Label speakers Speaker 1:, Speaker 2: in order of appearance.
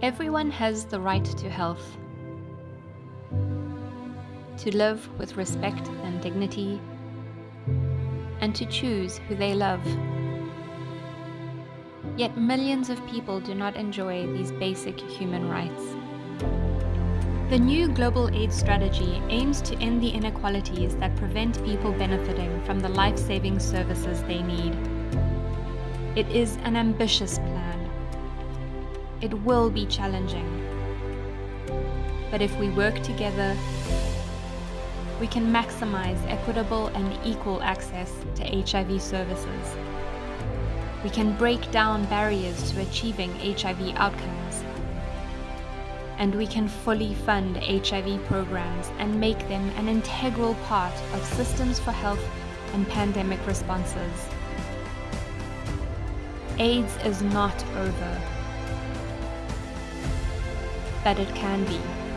Speaker 1: Everyone has the right to health, to live with respect and dignity, and to choose who they love. Yet millions of people do not enjoy these basic human rights. The new Global AIDS Strategy aims to end the inequalities that prevent people benefiting from the life-saving services they need. It is an ambitious plan. It will be challenging. But if we work together, we can maximize equitable and equal access to HIV services. We can break down barriers to achieving HIV outcomes and we can fully fund HIV programs and make them an integral part of systems for health and pandemic responses. AIDS is not over, but it can be.